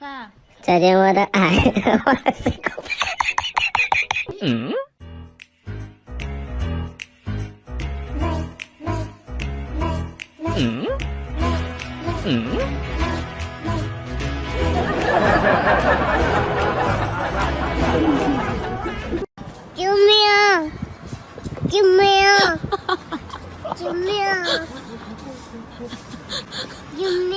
发。再见，我的爱。嗯。嗯。嗯。救命！救命！救命！救命！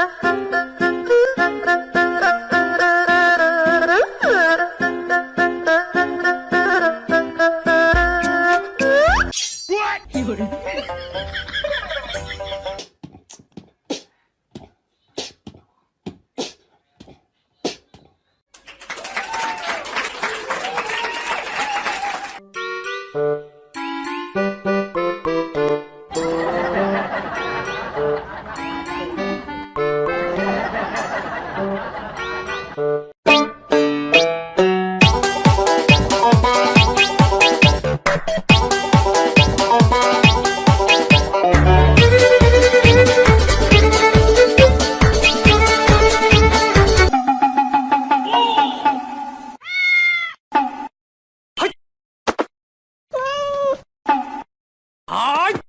Uh-huh. はい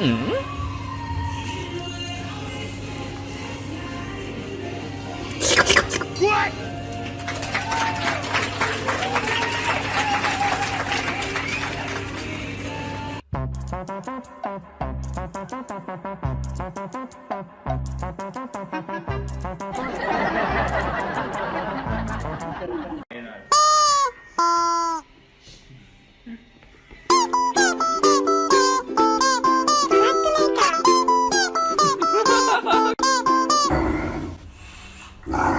嗯。Ah.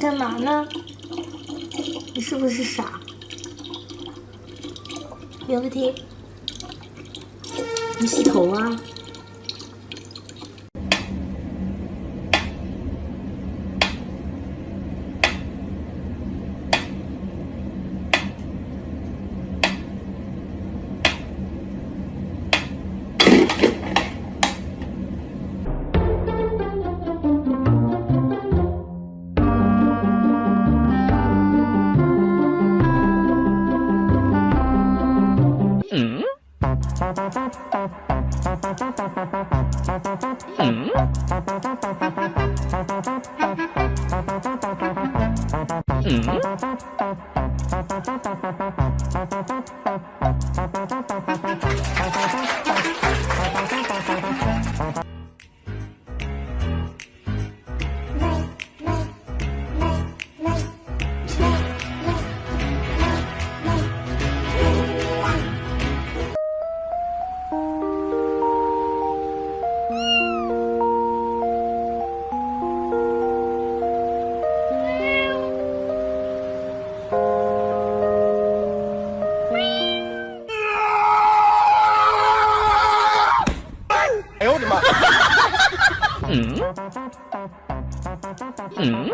干嘛呢？你是不是傻？苗不听，你洗头啊？Mm-hmm. Hmm?